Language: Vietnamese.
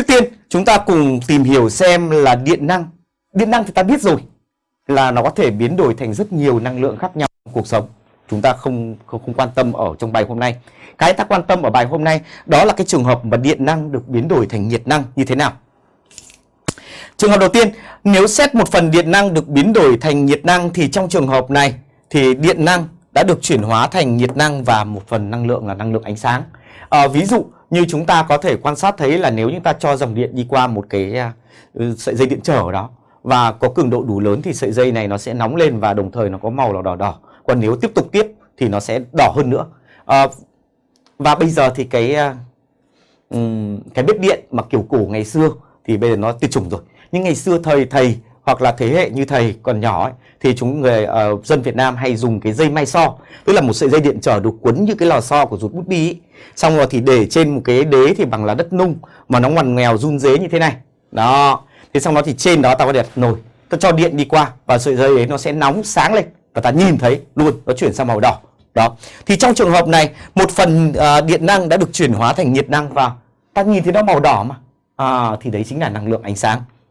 Trước tiên chúng ta cùng tìm hiểu xem là điện năng. Điện năng thì ta biết rồi là nó có thể biến đổi thành rất nhiều năng lượng khác nhau trong cuộc sống. Chúng ta không, không không quan tâm ở trong bài hôm nay. Cái ta quan tâm ở bài hôm nay đó là cái trường hợp mà điện năng được biến đổi thành nhiệt năng như thế nào. Trường hợp đầu tiên, nếu xét một phần điện năng được biến đổi thành nhiệt năng thì trong trường hợp này thì điện năng đã được chuyển hóa thành nhiệt năng và một phần năng lượng là năng lượng ánh sáng. À, ví dụ như chúng ta có thể quan sát thấy là nếu chúng ta cho dòng điện đi qua một cái uh, sợi dây điện trở ở đó và có cường độ đủ lớn thì sợi dây này nó sẽ nóng lên và đồng thời nó có màu là đỏ đỏ. Còn nếu tiếp tục tiếp thì nó sẽ đỏ hơn nữa. À, và bây giờ thì cái uh, cái bếp điện mà kiểu cổ ngày xưa thì bây giờ nó tuyệt chủng rồi. Nhưng ngày xưa thời thầy hoặc là thế hệ như thầy còn nhỏ ấy, thì chúng người uh, dân Việt Nam hay dùng cái dây may so. Tức là một sợi dây điện trở được quấn như cái lò xo của rút bút bi ấy. xong rồi thì để trên một cái đế thì bằng là đất nung mà nó ngoằn nghèo run dế như thế này. Đó. Thế xong đó thì trên đó ta có đặt nồi. Ta cho điện đi qua và sợi dây ấy nó sẽ nóng sáng lên và ta nhìn thấy luôn nó chuyển sang màu đỏ. Đó. Thì trong trường hợp này một phần uh, điện năng đã được chuyển hóa thành nhiệt năng và ta nhìn thấy nó màu đỏ mà. À, thì đấy chính là năng lượng ánh sáng.